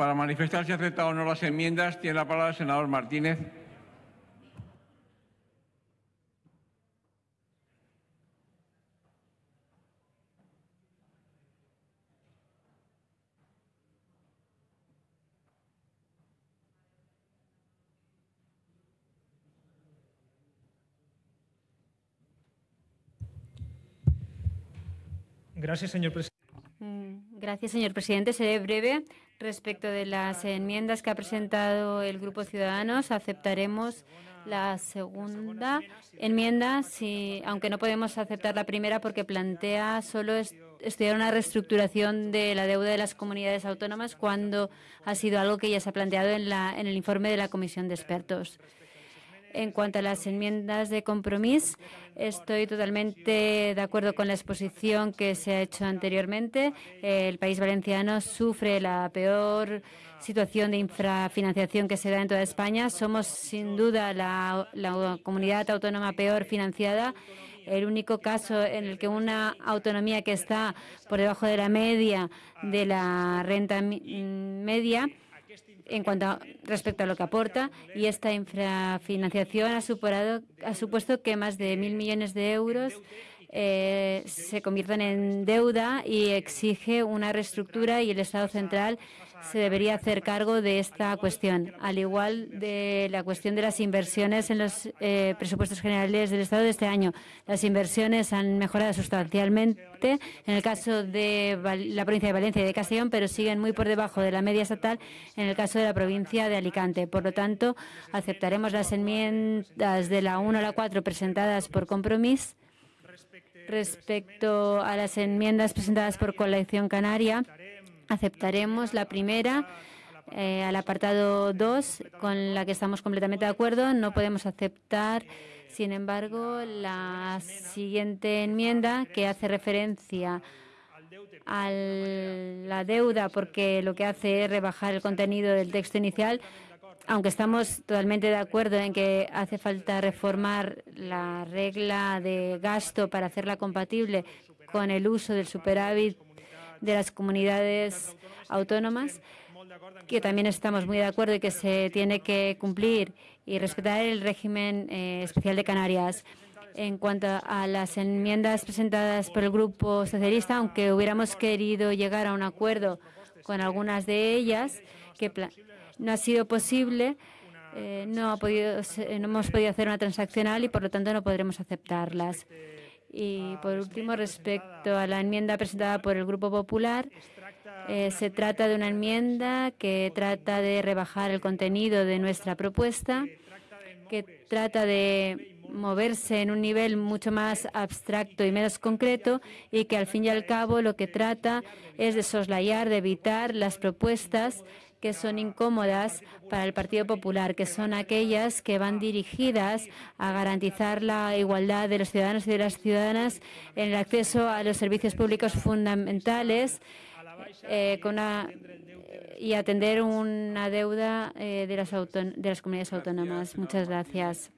Para manifestar si acepta o no las enmiendas, tiene la palabra el senador Martínez. Gracias, señor presidente. Gracias, señor presidente. Seré breve. Respecto de las enmiendas que ha presentado el Grupo Ciudadanos, aceptaremos la segunda enmienda, si, aunque no podemos aceptar la primera porque plantea solo est- estudiar una reestructuración de la deuda de las comunidades autónomas cuando ha sido algo que ya se ha planteado en, la, en el informe de la Comisión de Expertos. En cuanto a las enmiendas de compromiso, estoy totalmente de acuerdo con la exposición que se ha hecho anteriormente. El país valenciano sufre la peor situación de infrafinanciación que se da en toda España. Somos, sin duda, la, la comunidad autónoma peor financiada. El único caso en el que una autonomía que está por debajo de la media de la renta media en cuanto a, respecto a lo que aporta y esta infrafinanciación ha, superado, ha supuesto que más de mil millones de euros eh, se conviertan en deuda y exige una reestructura y el Estado central se debería hacer cargo de esta cuestión, al igual de la cuestión de las inversiones en los eh, presupuestos generales del Estado de este año. Las inversiones han mejorado sustancialmente en el caso de la provincia de Valencia y de Castellón, pero siguen muy por debajo de la media estatal en el caso de la provincia de Alicante. Por lo tanto, aceptaremos las enmiendas de la 1 a la 4 presentadas por compromiso Respecto a las enmiendas presentadas por Colección Canaria, aceptaremos la primera eh, al apartado 2, con la que estamos completamente de acuerdo. No podemos aceptar, sin embargo, la siguiente enmienda que hace referencia a la deuda porque lo que hace es rebajar el contenido del texto inicial, aunque estamos totalmente de acuerdo en que hace falta reformar la regla de gasto para hacerla compatible con el uso del superávit de las comunidades autónomas, que también estamos muy de acuerdo y que se tiene que cumplir y respetar el régimen eh, especial de Canarias. En cuanto a las enmiendas presentadas por el Grupo Socialista, aunque hubiéramos querido llegar a un acuerdo con algunas de ellas, que no ha sido posible, eh, se- no hemos podido hacer una transaccional y, por lo tanto, no podremos aceptarlas. Y, por último, respecto a la enmienda presentada por el Grupo Popular, eh, se trata de una enmienda que trata de rebajar el contenido de nuestra propuesta, que trata de moverse en un nivel mucho más abstracto y menos concreto y que al fin y al cabo lo que trata es de soslayar, de evitar las propuestas que son incómodas para el Partido Popular, que son aquellas que van dirigidas a garantizar la igualdad de los ciudadanos y de las ciudadanas en el acceso a los servicios públicos fundamentales eh, y atender una deuda eh, de las comunidades autónomas. Muchas gracias.